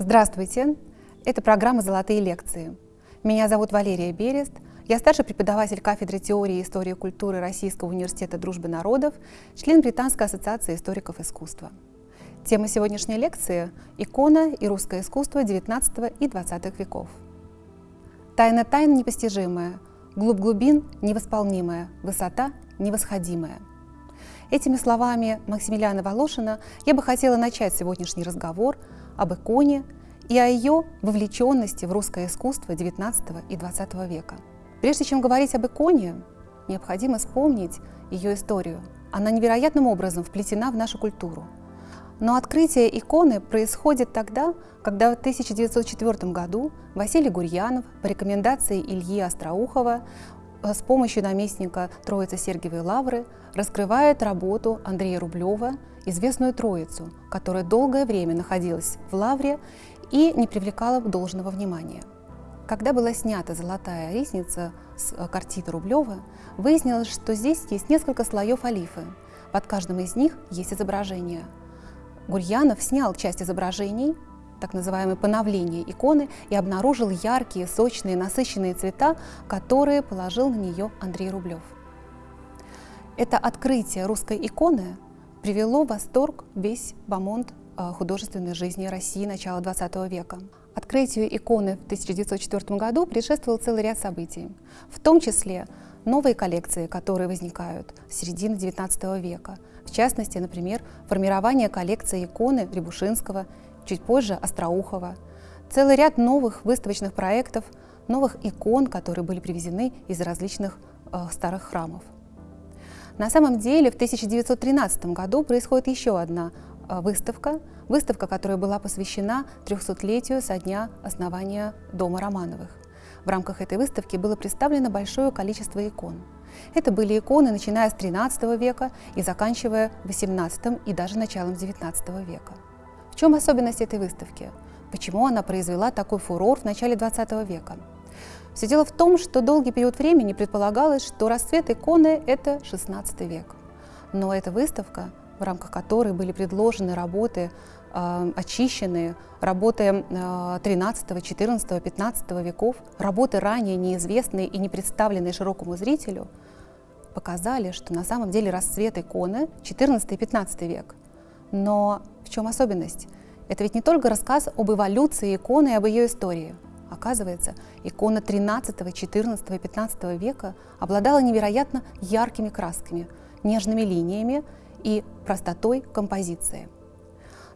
Здравствуйте! Это программа «Золотые лекции». Меня зовут Валерия Берест. Я старший преподаватель кафедры теории и истории культуры Российского университета дружбы народов, член Британской ассоциации историков искусства. Тема сегодняшней лекции – икона и русское искусство XIX и XX веков. Тайна тайн непостижимая, глубь глубин невосполнимая, высота невосходимая. Этими словами Максимилиана Волошина я бы хотела начать сегодняшний разговор об иконе и о ее вовлеченности в русское искусство XIX и XX века. Прежде чем говорить об иконе, необходимо вспомнить ее историю. Она невероятным образом вплетена в нашу культуру. Но открытие иконы происходит тогда, когда в 1904 году Василий Гурьянов по рекомендации Ильи Остроухова э, с помощью наместника Троицы Сергиевой Лавры раскрывает работу Андрея Рублева, известную Троицу, которая долгое время находилась в Лавре и не привлекала должного внимания. Когда была снята «Золотая ризница» с э, картины Рублева, выяснилось, что здесь есть несколько слоев олифы. Под каждым из них есть изображение. Гурьянов снял часть изображений, так называемое поновление иконы, и обнаружил яркие, сочные, насыщенные цвета, которые положил на нее Андрей Рублев. Это открытие русской иконы привело в восторг весь бомонд э, художественной жизни России начала XX века. Открытию иконы в 1904 году предшествовал целый ряд событий, в том числе новые коллекции, которые возникают с середины XIX века. В частности, например, формирование коллекции иконы Рябушинского, чуть позже Остроухова, целый ряд новых выставочных проектов, новых икон, которые были привезены из различных э, старых храмов. На самом деле в 1913 году происходит еще одна э, выставка, выставка, которая была посвящена 300-летию со дня основания Дома Романовых. В рамках этой выставки было представлено большое количество икон. Это были иконы, начиная с XIII века и заканчивая XVIII и даже началом XIX века. В чем особенность этой выставки? Почему она произвела такой фурор в начале XX века? Все дело в том, что долгий период времени предполагалось, что расцвет иконы – это XVI век. Но эта выставка, в рамках которой были предложены работы, э, очищенные, работы э, 13, 14, 15 веков, работы ранее неизвестные и не представленные широкому зрителю, показали, что на самом деле расцвет иконы 14 и 15 век. Но в чем особенность? Это ведь не только рассказ об эволюции иконы и об ее истории – Оказывается, икона 13, 14 и 15 века обладала невероятно яркими красками, нежными линиями и простотой композиции.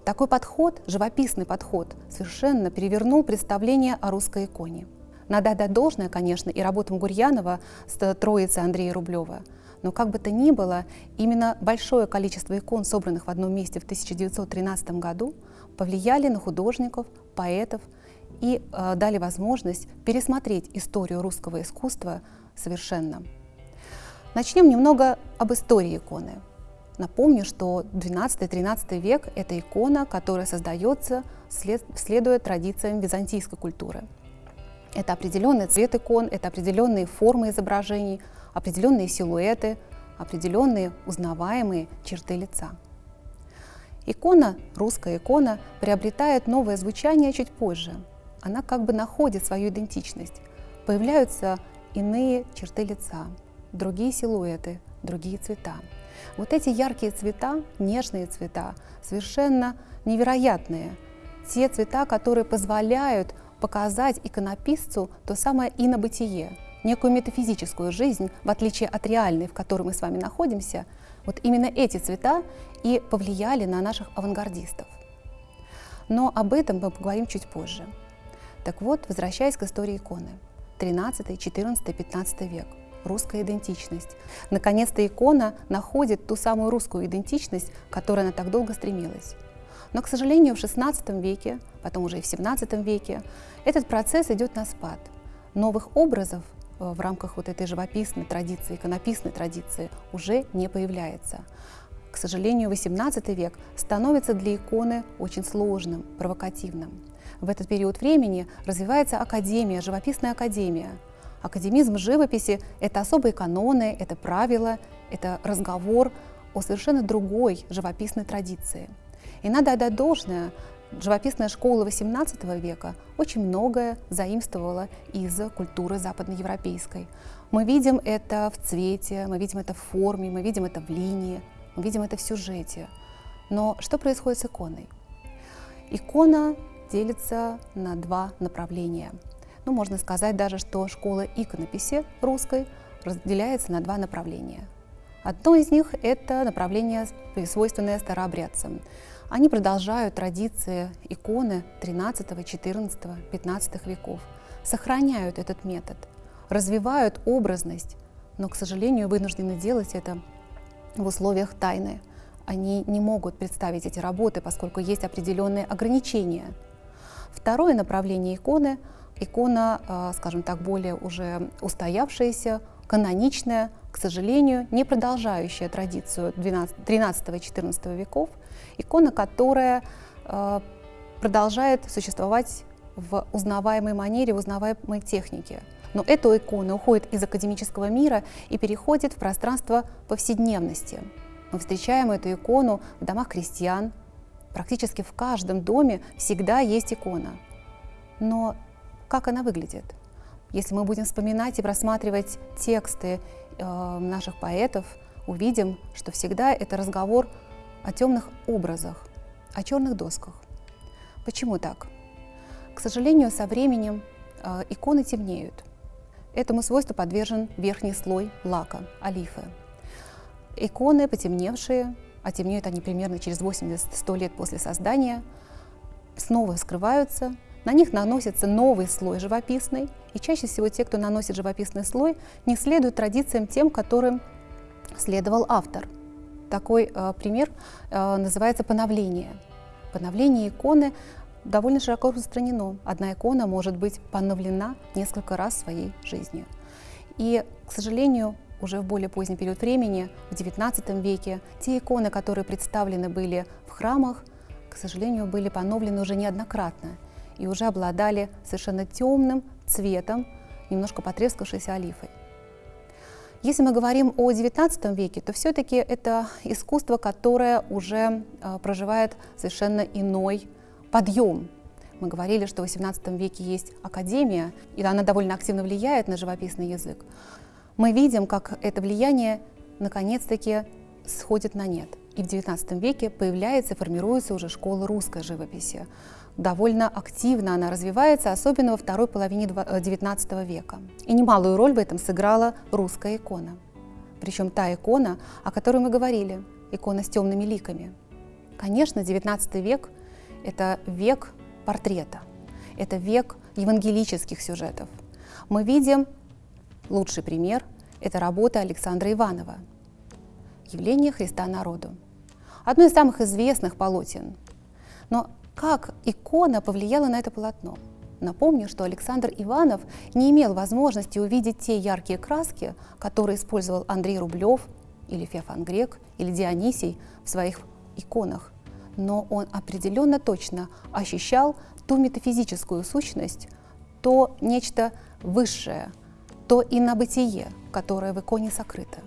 Такой подход, живописный подход, совершенно перевернул представление о русской иконе. Надо отдать должное, конечно, и работам Гурьянова с троицей Андрея Рублева, но как бы то ни было, именно большое количество икон, собранных в одном месте в 1913 году, повлияли на художников, поэтов, и э, дали возможность пересмотреть историю русского искусства совершенно. Начнем немного об истории иконы. Напомню, что 12-13 век – это икона, которая создается, след, следуя традициям византийской культуры. Это определенный цвет икон, это определенные формы изображений, определенные силуэты, определенные узнаваемые черты лица. Икона, русская икона, приобретает новое звучание чуть позже – она как бы находит свою идентичность. Появляются иные черты лица, другие силуэты, другие цвета. Вот эти яркие цвета, нежные цвета, совершенно невероятные. Те цвета, которые позволяют показать иконописцу то самое инобытие, некую метафизическую жизнь, в отличие от реальной, в которой мы с вами находимся. Вот именно эти цвета и повлияли на наших авангардистов. Но об этом мы поговорим чуть позже. Так вот, возвращаясь к истории иконы. 13, 14, 15 век. Русская идентичность. Наконец-то икона находит ту самую русскую идентичность, к которой она так долго стремилась. Но, к сожалению, в XVI веке, потом уже и в XVII веке, этот процесс идет на спад. Новых образов э, в рамках вот этой живописной традиции, иконописной традиции уже не появляется. К сожалению, XVIII век становится для иконы очень сложным, провокативным. В этот период времени развивается академия, живописная академия. Академизм живописи – это особые каноны, это правила, это разговор о совершенно другой живописной традиции. И надо отдать должное, живописная школа XVIII века очень многое заимствовала из культуры западноевропейской. Мы видим это в цвете, мы видим это в форме, мы видим это в линии, мы видим это в сюжете. Но что происходит с иконой? Икона делится на два направления – ну, можно сказать даже, что школа иконописи русской разделяется на два направления. Одно из них – это направление, свойственное старообрядцам. Они продолжают традиции иконы 13, 14, 15 веков, сохраняют этот метод, развивают образность, но, к сожалению, вынуждены делать это в условиях тайны. Они не могут представить эти работы, поскольку есть определенные ограничения. Второе направление иконы икона, э, скажем так, более уже устоявшаяся, каноничная, к сожалению, не продолжающая традицию 13-14 веков, икона, которая э, продолжает существовать в узнаваемой манере, в узнаваемой технике. Но эта икона уходит из академического мира и переходит в пространство повседневности. Мы встречаем эту икону в домах крестьян. Практически в каждом доме всегда есть икона. Но как она выглядит. Если мы будем вспоминать и просматривать тексты наших поэтов, увидим, что всегда это разговор о темных образах, о черных досках. Почему так? К сожалению, со временем э, иконы темнеют. Этому свойству подвержен верхний слой лака, олифы. Иконы потемневшие, а темнеют они примерно через 80-100 лет после создания, снова скрываются, на них наносится новый слой живописный, и чаще всего те, кто наносит живописный слой, не следуют традициям тем, которым следовал автор. Такой э, пример э, называется поновление. Поновление иконы довольно широко распространено. Одна икона может быть поновлена несколько раз своей жизни. И, к сожалению, уже в более поздний период времени, в XIX веке, те иконы, которые представлены были в храмах, к сожалению, были поновлены уже неоднократно и уже обладали совершенно темным цветом, немножко потрескавшейся олифой. Если мы говорим о XIX веке, то все-таки это искусство, которое уже э, проживает совершенно иной подъем. Мы говорили, что в XVIII веке есть академия, и она довольно активно влияет на живописный язык. Мы видим, как это влияние наконец-таки сходит на нет. И в XIX веке появляется и формируется уже школа русской живописи довольно активно она развивается, особенно во второй половине XIX э, века. И немалую роль в этом сыграла русская икона. Причем та икона, о которой мы говорили, икона с темными ликами. Конечно, XIX век – это век портрета, это век евангелических сюжетов. Мы видим лучший пример – это работа Александра Иванова «Явление Христа народу». Одно из самых известных полотен. Но как икона повлияла на это полотно? Напомню, что Александр Иванов не имел возможности увидеть те яркие краски, которые использовал Андрей Рублев или Феофан Грек или Дионисий в своих иконах. Но он определенно точно ощущал ту метафизическую сущность, то нечто высшее, то инобытие, которое в иконе сокрыто.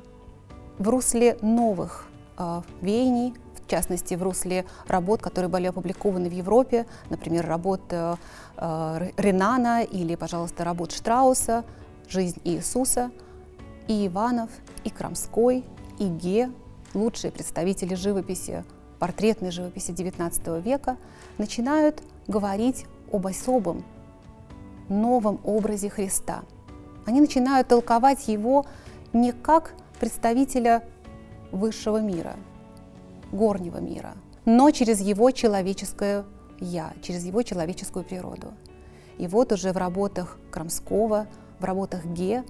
В русле новых э, веяний, в частности, в русле работ, которые были опубликованы в Европе, например, работ э, э, Ренана или, пожалуйста, работ Штрауса «Жизнь Иисуса», и Иванов, и Крамской, и Ге, лучшие представители живописи, портретной живописи XIX века, начинают говорить об особом, новом образе Христа. Они начинают толковать его не как представителя высшего мира, горнего мира, но через его человеческое «я», через его человеческую природу. И вот уже в работах Крамского, в работах Ге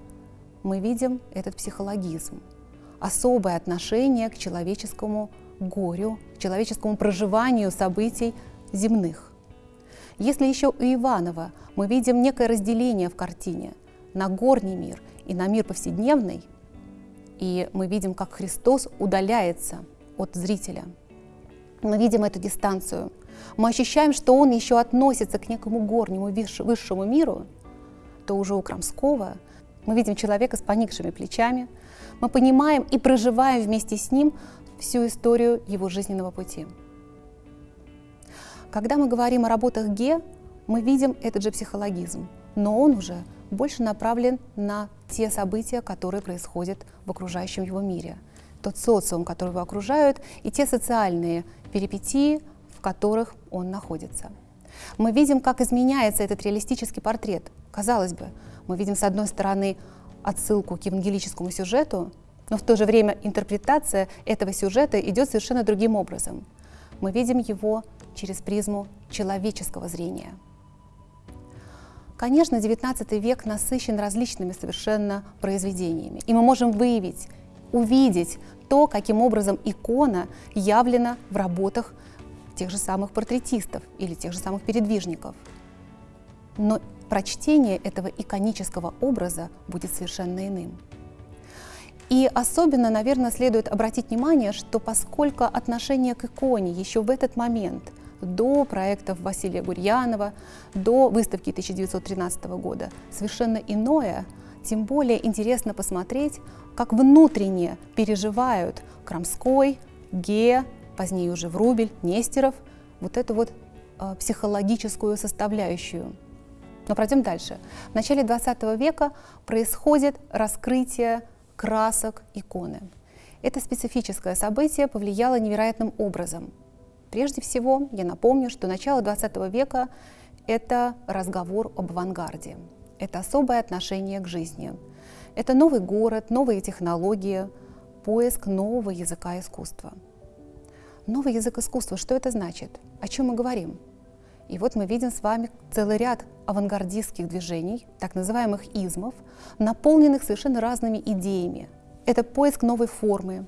мы видим этот психологизм, особое отношение к человеческому горю, к человеческому проживанию событий земных. Если еще у Иванова мы видим некое разделение в картине на горний мир и на мир повседневный, и мы видим, как Христос удаляется – от зрителя. Мы видим эту дистанцию. Мы ощущаем, что он еще относится к некому горнему высшему миру, то уже у Крамского Мы видим человека с поникшими плечами, мы понимаем и проживаем вместе с ним всю историю его жизненного пути. Когда мы говорим о работах Ге, мы видим этот же психологизм, но он уже больше направлен на те события, которые происходят в окружающем его мире, тот социум, который его окружают, и те социальные перипетии, в которых он находится. Мы видим, как изменяется этот реалистический портрет. Казалось бы, мы видим с одной стороны отсылку к евангелическому сюжету, но в то же время интерпретация этого сюжета идет совершенно другим образом. Мы видим его через призму человеческого зрения. Конечно, XIX век насыщен различными совершенно произведениями, и мы можем выявить, увидеть то, каким образом икона явлена в работах тех же самых портретистов или тех же самых передвижников. Но прочтение этого иконического образа будет совершенно иным. И особенно, наверное, следует обратить внимание, что поскольку отношение к иконе еще в этот момент, до проектов Василия Гурьянова, до выставки 1913 года, совершенно иное, тем более интересно посмотреть, как внутренне переживают Крамской, Ге, позднее уже Врубель, Нестеров, вот эту вот э, психологическую составляющую. Но пройдем дальше. В начале 20 века происходит раскрытие красок иконы. Это специфическое событие повлияло невероятным образом. Прежде всего, я напомню, что начало 20 века – это разговор об авангарде, это особое отношение к жизни, это новый город, новые технологии, поиск нового языка искусства. Новый язык искусства, что это значит? О чем мы говорим? И вот мы видим с вами целый ряд авангардистских движений, так называемых измов, наполненных совершенно разными идеями. Это поиск новой формы,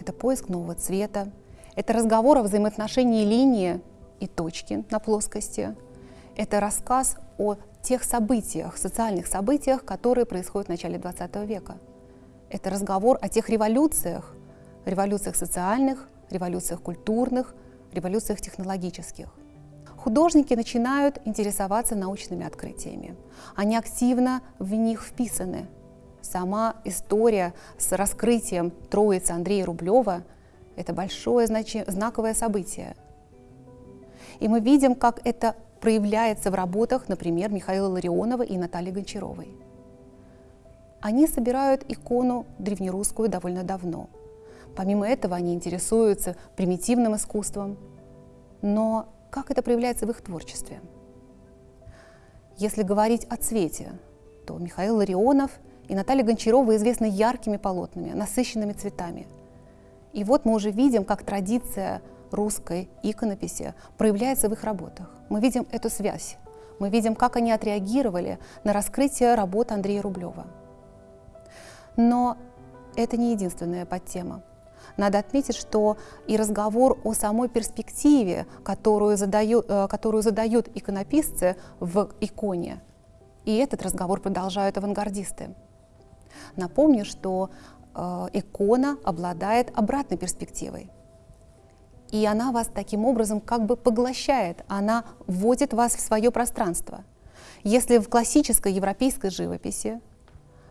это поиск нового цвета, это разговор о взаимоотношении линии и точки на плоскости, это рассказ о тех событиях, социальных событиях, которые происходят в начале XX века. Это разговор о тех революциях, революциях социальных, революциях культурных, революциях технологических – художники начинают интересоваться научными открытиями. Они активно в них вписаны. Сама история с раскрытием троицы Андрея Рублева – это большое значи- знаковое событие. И мы видим, как это проявляется в работах, например, Михаила Ларионова и Натальи Гончаровой. Они собирают икону древнерусскую довольно давно. Помимо этого, они интересуются примитивным искусством, но как это проявляется в их творчестве? Если говорить о цвете, то Михаил Ларионов и Наталья Гончарова известны яркими полотнами, насыщенными цветами. И вот мы уже видим, как традиция русской иконописи проявляется в их работах. Мы видим эту связь. Мы видим, как они отреагировали на раскрытие работ Андрея Рублева. Но это не единственная подтема. Надо отметить, что и разговор о самой перспективе, которую задают, э, которую задают иконописцы в иконе, и этот разговор продолжают авангардисты. Напомню, что э, икона обладает обратной перспективой. И она вас таким образом как бы поглощает, она вводит вас в свое пространство. Если в классической европейской живописи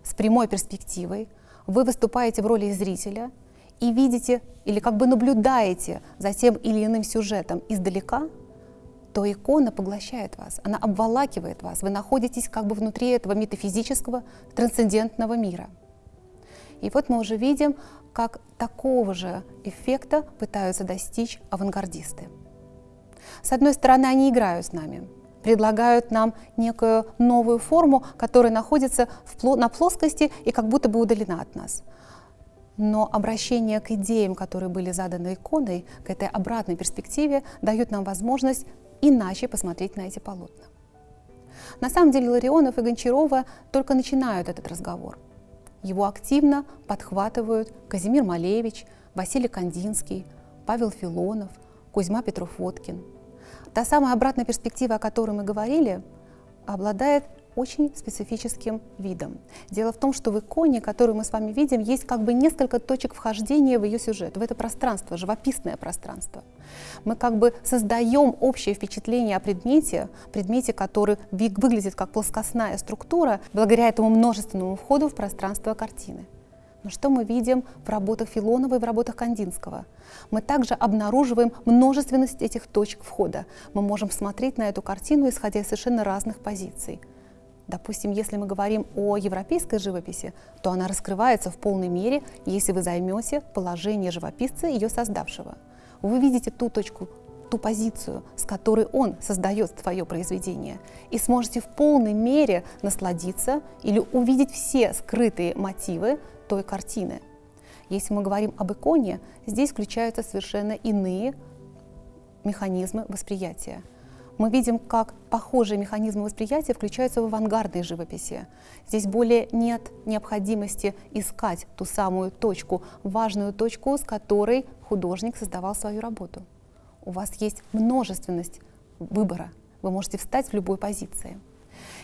с прямой перспективой вы выступаете в роли зрителя – и видите или как бы наблюдаете за тем или иным сюжетом издалека, то икона поглощает вас, она обволакивает вас, вы находитесь как бы внутри этого метафизического, трансцендентного мира. И вот мы уже видим, как такого же эффекта пытаются достичь авангардисты. С одной стороны, они играют с нами, предлагают нам некую новую форму, которая находится на плоскости и как будто бы удалена от нас – но обращение к идеям, которые были заданы иконой, к этой обратной перспективе, дают нам возможность иначе посмотреть на эти полотна. На самом деле Ларионов и Гончарова только начинают этот разговор. Его активно подхватывают Казимир Малевич, Василий Кандинский, Павел Филонов, Кузьма Петров-Водкин. Та самая обратная перспектива, о которой мы говорили, обладает очень специфическим видом. Дело в том, что в иконе, которую мы с вами видим, есть как бы несколько точек вхождения в ее сюжет, в это пространство, живописное пространство. Мы как бы создаем общее впечатление о предмете, предмете, который выглядит как плоскостная структура, благодаря этому множественному входу в пространство картины. Но что мы видим в работах Филонова и в работах Кандинского? Мы также обнаруживаем множественность этих точек входа. Мы можем смотреть на эту картину, исходя из совершенно разных позиций. Допустим, если мы говорим о европейской живописи, то она раскрывается в полной мере, если вы займете положение живописца, ее создавшего. Вы видите ту точку, ту позицию, с которой он создает свое произведение, и сможете в полной мере насладиться или увидеть все скрытые мотивы той картины. Если мы говорим об иконе, здесь включаются совершенно иные механизмы восприятия. Мы видим, как похожие механизмы восприятия включаются в авангардной живописи. Здесь более нет необходимости искать ту самую точку, важную точку, с которой художник создавал свою работу. У вас есть множественность выбора. Вы можете встать в любой позиции.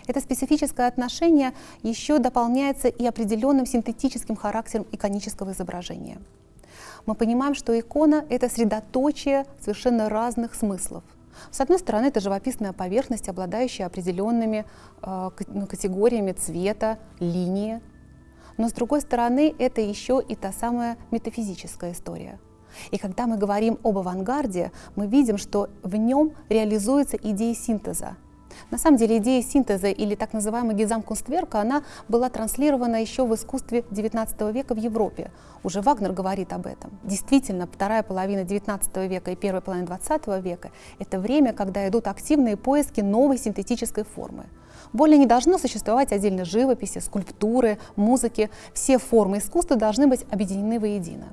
Это специфическое отношение еще дополняется и определенным синтетическим характером иконического изображения. Мы понимаем, что икона — это средоточие совершенно разных смыслов. С одной стороны, это живописная поверхность, обладающая определенными э, ну, категориями цвета, линии. Но с другой стороны, это еще и та самая метафизическая история. И когда мы говорим об авангарде, мы видим, что в нем реализуется идея синтеза, на самом деле идея синтеза или так называемая гизамкунстверка, она была транслирована еще в искусстве XIX века в Европе. Уже Вагнер говорит об этом. Действительно, вторая половина XIX века и первая половина XX века – это время, когда идут активные поиски новой синтетической формы. Более не должно существовать отдельно живописи, скульптуры, музыки. Все формы искусства должны быть объединены воедино.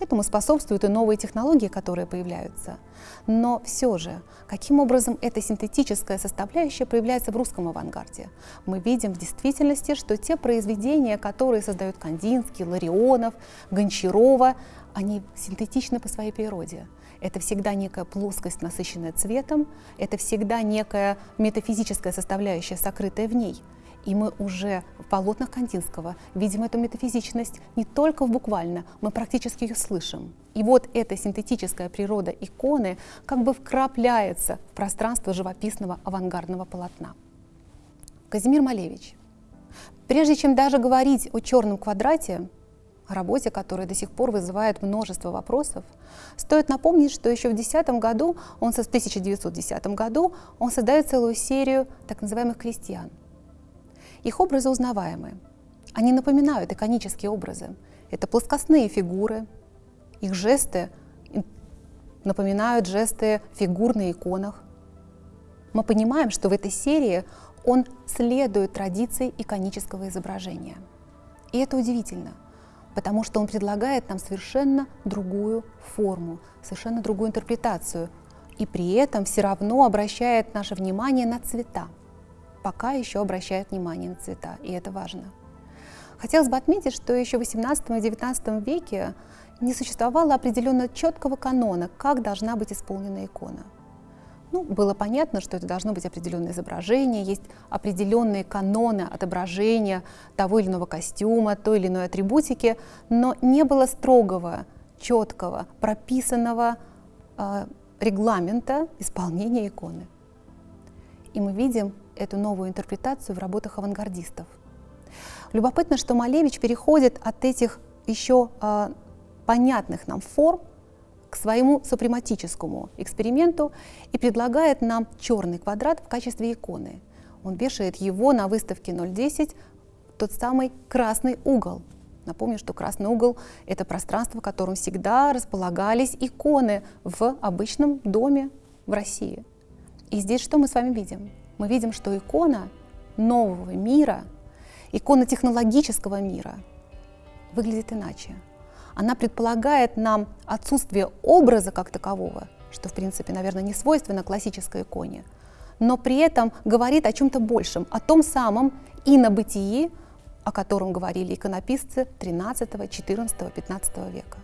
Этому способствуют и новые технологии, которые появляются. Но все же, каким образом эта синтетическая составляющая проявляется в русском авангарде? Мы видим в действительности, что те произведения, которые создают Кандинский, Ларионов, Гончарова, они синтетичны по своей природе. Это всегда некая плоскость, насыщенная цветом, это всегда некая метафизическая составляющая, сокрытая в ней – и мы уже в полотнах Кандинского видим эту метафизичность не только в буквально, мы практически ее слышим. И вот эта синтетическая природа иконы как бы вкрапляется в пространство живописного авангардного полотна. Казимир Малевич. Прежде чем даже говорить о черном квадрате, о работе, которая до сих пор вызывает множество вопросов, стоит напомнить, что еще в 10 году, он в 1910 году, он создает целую серию так называемых крестьян – их образы узнаваемы. Они напоминают иконические образы. Это плоскостные фигуры, их жесты напоминают жесты фигур на иконах. Мы понимаем, что в этой серии он следует традиции иконического изображения. И это удивительно, потому что он предлагает нам совершенно другую форму, совершенно другую интерпретацию, и при этом все равно обращает наше внимание на цвета пока еще обращают внимание на цвета, и это важно. Хотелось бы отметить, что еще в XVIII и XIX веке не существовало определенно четкого канона, как должна быть исполнена икона. Ну, было понятно, что это должно быть определенное изображение, есть определенные каноны отображения того или иного костюма, той или иной атрибутики, но не было строгого, четкого, прописанного э, регламента исполнения иконы. И мы видим эту новую интерпретацию в работах авангардистов. Любопытно, что Малевич переходит от этих еще э, понятных нам форм к своему супрематическому эксперименту и предлагает нам черный квадрат в качестве иконы. Он вешает его на выставке 010, тот самый красный угол. Напомню, что красный угол – это пространство, в котором всегда располагались иконы в обычном доме в России. И здесь что мы с вами видим? Мы видим, что икона нового мира, икона технологического мира выглядит иначе. Она предполагает нам отсутствие образа как такового, что, в принципе, наверное, не свойственно классической иконе, но при этом говорит о чем-то большем, о том самом инобытии, о котором говорили иконописцы XIII, XIV, XV века.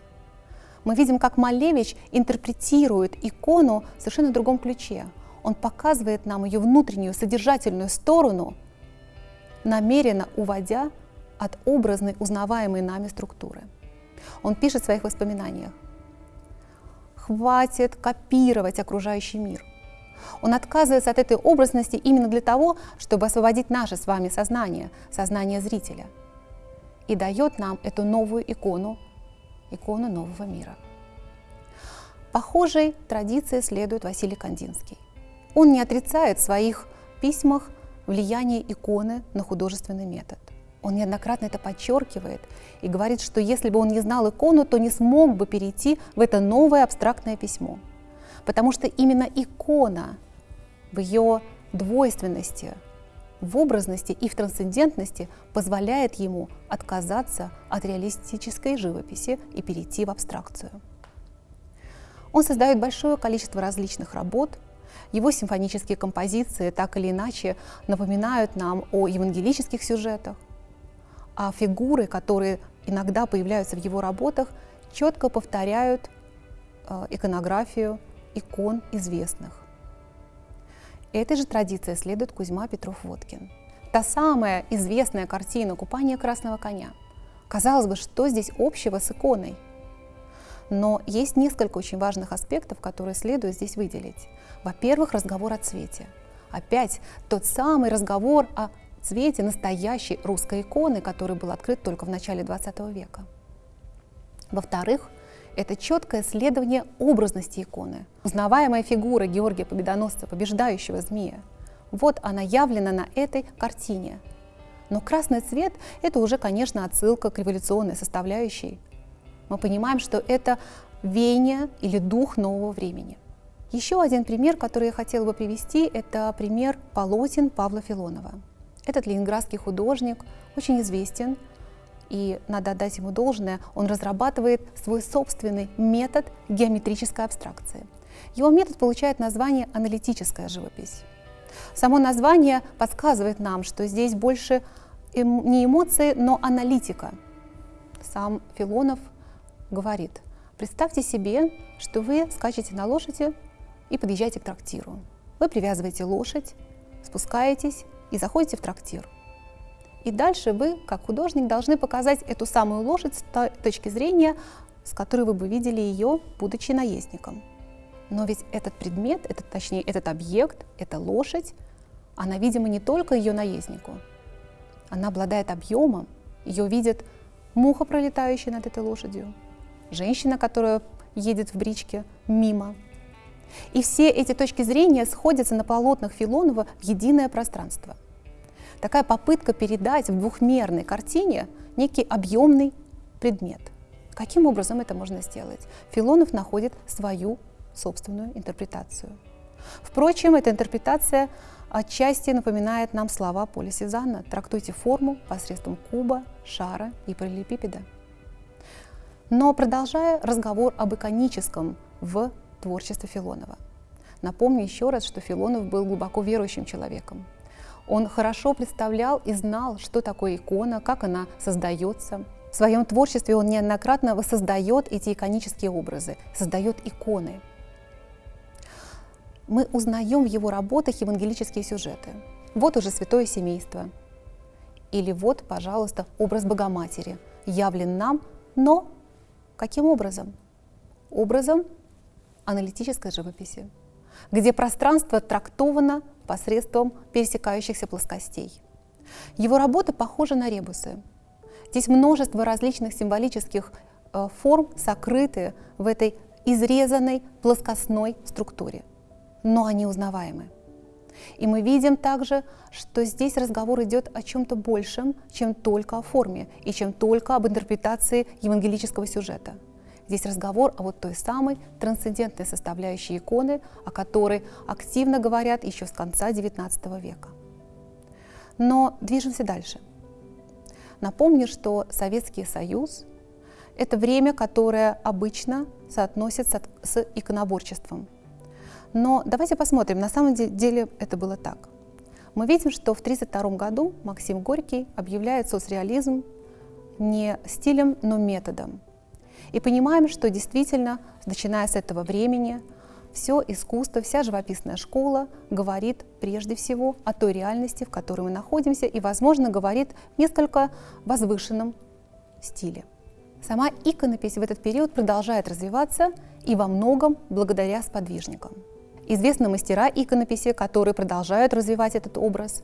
Мы видим, как Малевич интерпретирует икону в совершенно другом ключе – он показывает нам ее внутреннюю содержательную сторону намеренно уводя от образной, узнаваемой нами структуры. Он пишет в своих воспоминаниях. «Хватит копировать окружающий мир. Он отказывается от этой образности именно для того, чтобы освободить наше с вами сознание, сознание зрителя, и дает нам эту новую икону, икону нового мира. Похожей традиции следует Василий Кандинский. Он не отрицает в своих письмах влияние иконы на художественный метод. Он неоднократно это подчеркивает и говорит, что если бы он не знал икону, то не смог бы перейти в это новое абстрактное письмо – потому что именно икона в ее двойственности, в образности и в трансцендентности позволяет ему отказаться от реалистической живописи и перейти в абстракцию. Он создает большое количество различных работ, его симфонические композиции так или иначе напоминают нам о евангелических сюжетах, а фигуры, которые иногда появляются в его работах, четко повторяют э, иконографию икон известных. Этой же традиции следует Кузьма Петров-Водкин. Та самая известная картина «Купание красного коня». Казалось бы, что здесь общего с иконой? Но есть несколько очень важных аспектов, которые следует здесь выделить. Во-первых, разговор о цвете. Опять тот самый разговор о цвете настоящей русской иконы, который был открыт только в начале XX века. Во-вторых, это четкое следование образности иконы. Узнаваемая фигура Георгия Победоносца, побеждающего змея, вот она явлена на этой картине. Но красный цвет – это уже, конечно, отсылка к революционной составляющей. Мы понимаем, что это веяние или дух нового времени. Еще один пример, который я хотела бы привести, это пример полотен Павла Филонова. Этот ленинградский художник очень известен – и надо отдать ему должное, он разрабатывает свой собственный метод геометрической абстракции. Его метод получает название «аналитическая живопись». Само название подсказывает нам, что здесь больше эм, не эмоции, но аналитика. Сам Филонов говорит, представьте себе, что вы скачете на лошади и подъезжаете к трактиру. Вы привязываете лошадь, спускаетесь и заходите в трактир – и дальше вы, как художник, должны показать эту самую лошадь с точки зрения, с которой вы бы видели ее, будучи наездником. Но ведь этот предмет, этот, точнее, этот объект, эта лошадь, она видима не только ее наезднику. Она обладает объемом, ее видит муха, пролетающая над этой лошадью, женщина, которая едет в бричке мимо. И все эти точки зрения сходятся на полотнах Филонова в единое пространство – такая попытка передать в двухмерной картине некий объемный предмет. Каким образом это можно сделать? Филонов находит свою собственную интерпретацию. Впрочем, эта интерпретация отчасти напоминает нам слова Поля Сезанна «трактуйте форму посредством куба, шара и параллелепипеда». Но продолжая разговор об иконическом в творчестве Филонова. Напомню еще раз, что Филонов был глубоко верующим человеком. Он хорошо представлял и знал, что такое икона, как она создается. В своем творчестве он неоднократно воссоздает эти иконические образы, создает иконы. Мы узнаем в его работах евангелические сюжеты. Вот уже святое семейство. Или вот, пожалуйста, образ Богоматери явлен нам, но каким образом? Образом аналитической живописи, где пространство трактовано посредством пересекающихся плоскостей. Его работы похожи на ребусы. Здесь множество различных символических э, форм сокрыты в этой изрезанной плоскостной структуре, но они узнаваемы. И мы видим также, что здесь разговор идет о чем-то большем, чем только о форме и чем только об интерпретации евангелического сюжета – Здесь разговор о вот той самой трансцендентной составляющей иконы, о которой активно говорят еще с конца XIX века. Но движемся дальше. Напомню, что Советский Союз – это время, которое обычно соотносится с иконоборчеством. Но давайте посмотрим, на самом деле это было так. Мы видим, что в 1932 году Максим Горький объявляет соцреализм не стилем, но методом – и понимаем, что действительно, начиная с этого времени, все искусство, вся живописная школа говорит прежде всего о той реальности, в которой мы находимся, и, возможно, говорит в несколько возвышенном стиле. Сама иконопись в этот период продолжает развиваться и во многом благодаря сподвижникам. Известны мастера иконописи, которые продолжают развивать этот образ,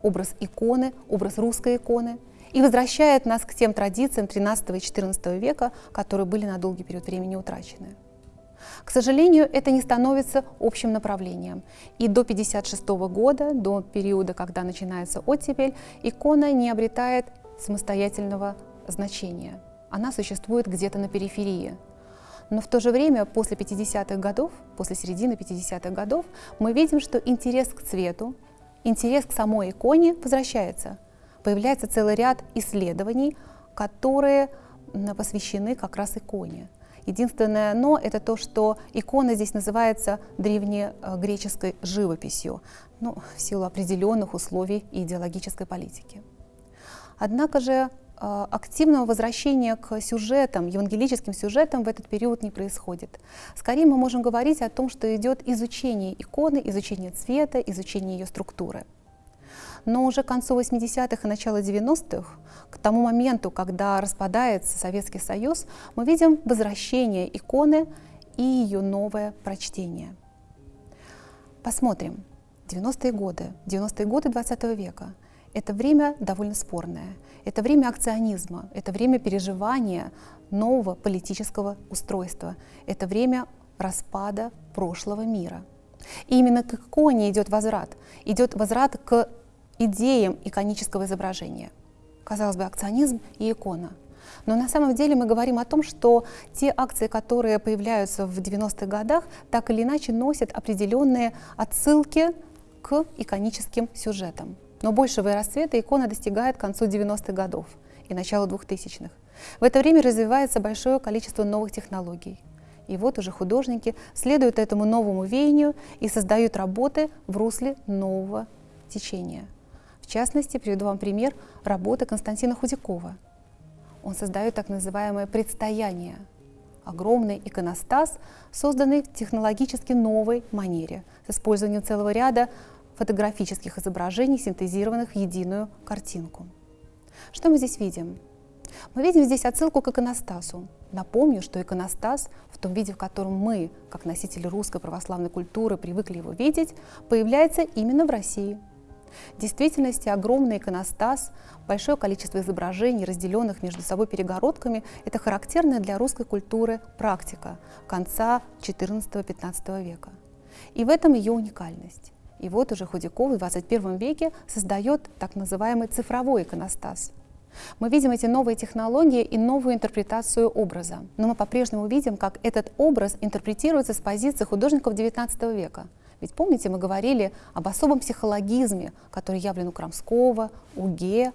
образ иконы, образ русской иконы, и возвращает нас к тем традициям XIII и XIV века, которые были на долгий период времени утрачены. К сожалению, это не становится общим направлением. И до 1956 года, до периода, когда начинается оттепель, икона не обретает самостоятельного значения. Она существует где-то на периферии. Но в то же время, после 50-х годов, после середины 50-х годов, мы видим, что интерес к цвету, интерес к самой иконе возвращается. Появляется целый ряд исследований, которые посвящены как раз иконе. Единственное «но» — это то, что икона здесь называется древнегреческой живописью, ну, в силу определенных условий идеологической политики. Однако же активного возвращения к сюжетам, евангелическим сюжетам в этот период не происходит. Скорее мы можем говорить о том, что идет изучение иконы, изучение цвета, изучение ее структуры. Но уже к концу 80-х и начало 90-х, к тому моменту, когда распадается Советский Союз, мы видим возвращение иконы и ее новое прочтение. Посмотрим. 90-е годы, 90-е годы 20 века. Это время довольно спорное. Это время акционизма, это время переживания нового политического устройства, это время распада прошлого мира. И именно к иконе идет возврат. Идет возврат к идеям иконического изображения. Казалось бы, акционизм и икона. Но на самом деле мы говорим о том, что те акции, которые появляются в 90-х годах, так или иначе носят определенные отсылки к иконическим сюжетам. Но большего расцвета икона достигает к концу 90-х годов и началу 2000-х. В это время развивается большое количество новых технологий. И вот уже художники следуют этому новому веянию и создают работы в русле нового течения. В частности, приведу вам пример работы Константина Худякова. Он создает так называемое «предстояние», огромный иконостас, созданный в технологически новой манере, с использованием целого ряда фотографических изображений, синтезированных в единую картинку. Что мы здесь видим? Мы видим здесь отсылку к иконостасу. Напомню, что иконостас в том виде, в котором мы, как носители русской православной культуры, привыкли его видеть, появляется именно в России. В действительности огромный иконостас, большое количество изображений, разделенных между собой перегородками, это характерная для русской культуры практика конца XIV-XV века. И в этом ее уникальность. И вот уже Худяков в 21 веке создает так называемый цифровой иконостас. Мы видим эти новые технологии и новую интерпретацию образа. Но мы по-прежнему видим, как этот образ интерпретируется с позиции художников XIX века. Ведь помните, мы говорили об особом психологизме, который явлен у Крамского, у Ге.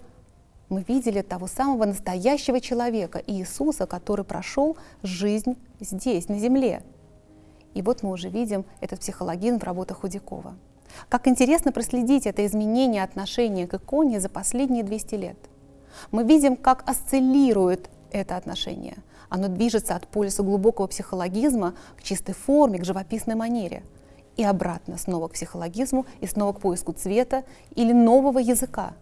Мы видели того самого настоящего человека, Иисуса, который прошел жизнь здесь, на земле. И вот мы уже видим этот психологизм в работах Худякова. Как интересно проследить это изменение отношения к иконе за последние 200 лет. Мы видим, как осциллирует это отношение. Оно движется от полюса глубокого психологизма к чистой форме, к живописной манере. И обратно снова к психологизму и снова к поиску цвета или нового языка.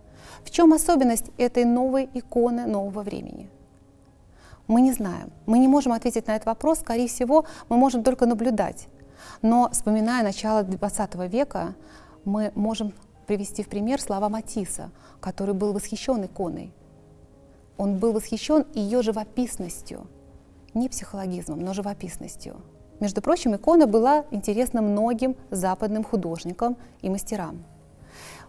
В чем особенность этой новой иконы нового времени? Мы не знаем. Мы не можем ответить на этот вопрос. Скорее всего, мы можем только наблюдать но, вспоминая начало XX века, мы можем привести в пример слова Матисса, который был восхищен иконой. Он был восхищен ее живописностью, не психологизмом, но живописностью. Между прочим, икона была интересна многим западным художникам и мастерам.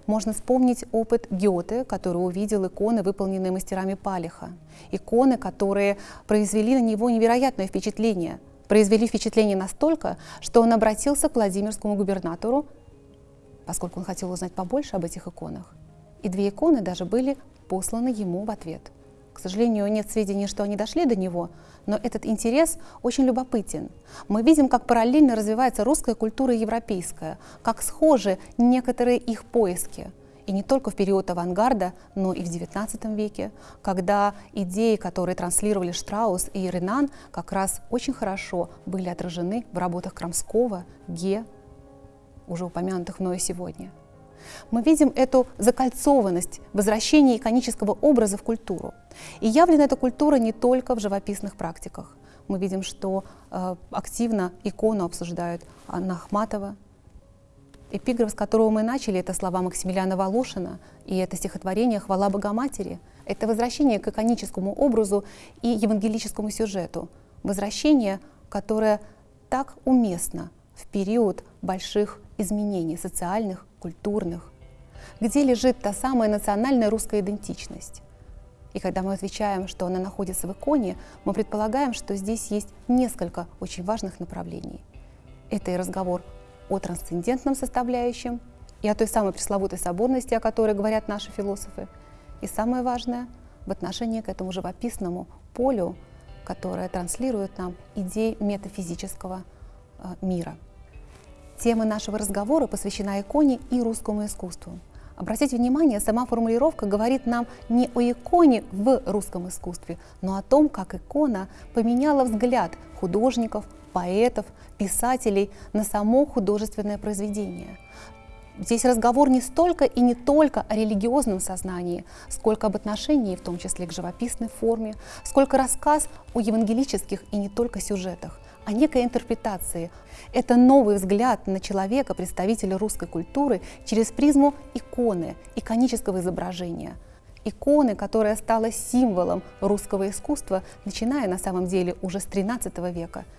Можно вспомнить опыт Гёте, который увидел иконы, выполненные мастерами Палиха. Иконы, которые произвели на него невероятное впечатление – произвели впечатление настолько, что он обратился к Владимирскому губернатору, поскольку он хотел узнать побольше об этих иконах. И две иконы даже были посланы ему в ответ. К сожалению, нет сведений, что они дошли до него, но этот интерес очень любопытен. Мы видим, как параллельно развивается русская культура и европейская, как схожи некоторые их поиски. И не только в период авангарда, но и в XIX веке, когда идеи, которые транслировали Штраус и Ренан, как раз очень хорошо были отражены в работах Крамского, Ге, уже упомянутых мною сегодня. Мы видим эту закольцованность возвращения иконического образа в культуру. И явлена эта культура не только в живописных практиках. Мы видим, что э, активно икону обсуждают Анна Ахматова, Эпиграф, с которого мы начали, это слова Максимилиана Волошина, и это стихотворение «Хвала Богоматери». Это возвращение к иконическому образу и евангелическому сюжету. Возвращение, которое так уместно в период больших изменений социальных, культурных, где лежит та самая национальная русская идентичность. И когда мы отвечаем, что она находится в иконе, мы предполагаем, что здесь есть несколько очень важных направлений. Это и разговор о трансцендентном составляющем и о той самой пресловутой соборности, о которой говорят наши философы. И самое важное в отношении к этому живописному полю, которое транслирует нам идеи метафизического э, мира. Тема нашего разговора посвящена иконе и русскому искусству. Обратите внимание, сама формулировка говорит нам не о иконе в русском искусстве, но о том, как икона поменяла взгляд художников, поэтов, писателей на само художественное произведение. Здесь разговор не столько и не только о религиозном сознании, сколько об отношении, в том числе к живописной форме, сколько рассказ о евангелических и не только сюжетах, о некой интерпретации. Это новый взгляд на человека, представителя русской культуры, через призму иконы, иконического изображения. Иконы, которая стала символом русского искусства, начиная на самом деле уже с XIII века –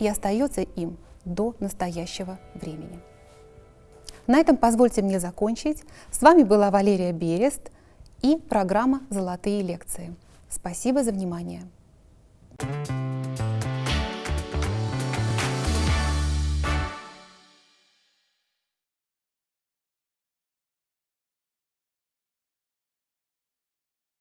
и остается им до настоящего времени. На этом позвольте мне закончить. С вами была Валерия Берест и программа «Золотые лекции». Спасибо за внимание. thank you